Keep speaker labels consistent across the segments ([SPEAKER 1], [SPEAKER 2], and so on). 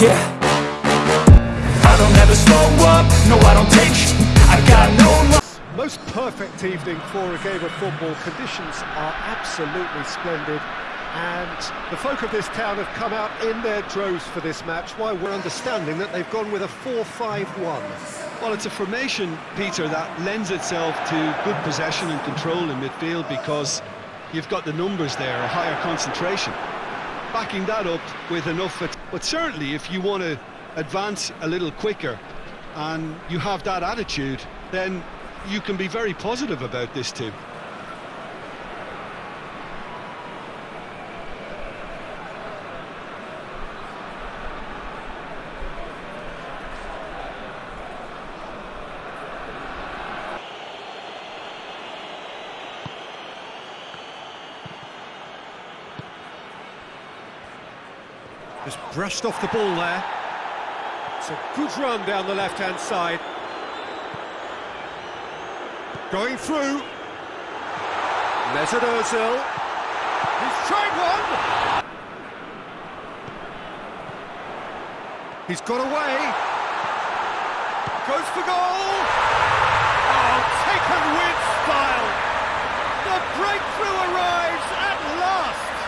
[SPEAKER 1] Yeah I don't ever slow up, no I don't take sh I got no
[SPEAKER 2] Most perfect evening for a game of football. Conditions are absolutely splendid. And the folk of this town have come out in their droves for this match. Why we're understanding that they've gone with a 4-5-1.
[SPEAKER 3] Well, it's a formation, Peter, that lends itself to good possession and control in midfield because you've got the numbers there, a higher concentration. Backing that up with enough... But certainly, if you want to advance a little quicker and you have that attitude, then you can be very positive about this team.
[SPEAKER 2] Brushed off the ball there. It's a good run down the left-hand side. Going through. Mesut Ozil. He's tried one. He's got away. Goes for goal. Oh, taken with style. The breakthrough arrives at last.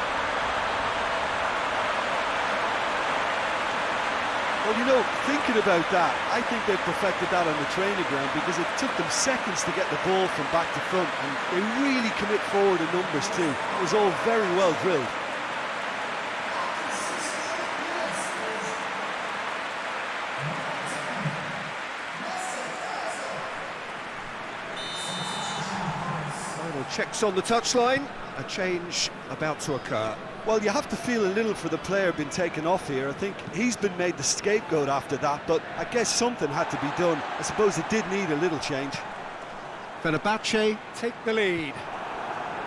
[SPEAKER 3] Well, you know, thinking about that, I think they've perfected that on the training ground because it took them seconds to get the ball from back to front and they really commit forward in numbers too. It was all very well drilled.
[SPEAKER 2] Final checks on the touchline. A change about to occur.
[SPEAKER 3] Well, you have to feel a little for the player being taken off here. I think he's been made the scapegoat after that, but I guess something had to be done. I suppose it did need a little change.
[SPEAKER 2] Fenerbahce take the lead.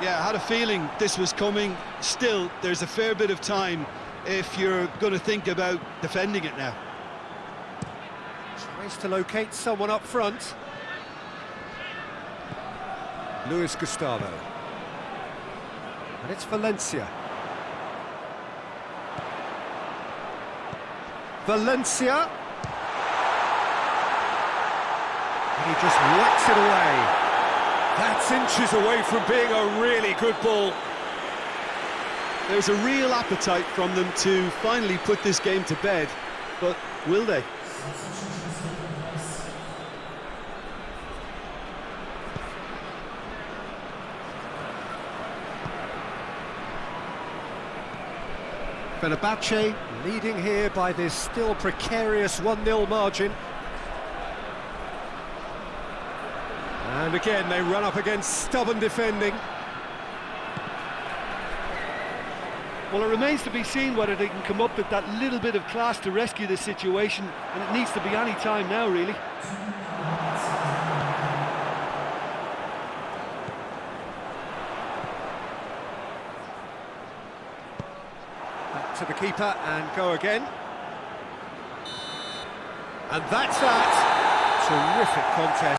[SPEAKER 3] Yeah, I had a feeling this was coming. Still, there's a fair bit of time if you're going to think about defending it now.
[SPEAKER 2] Tries to locate someone up front. Luis Gustavo. And it's Valencia. Valencia. And he just whacks it away. That's inches away from being a really good ball.
[SPEAKER 3] There's a real appetite from them to finally put this game to bed, but will they?
[SPEAKER 2] Fenerbahce leading here by this still precarious 1-0 margin. And again, they run up against stubborn defending.
[SPEAKER 4] Well, it remains to be seen whether they can come up with that little bit of class to rescue this situation, and it needs to be any time now, really.
[SPEAKER 2] To the keeper and go again. And that's that. Terrific contest.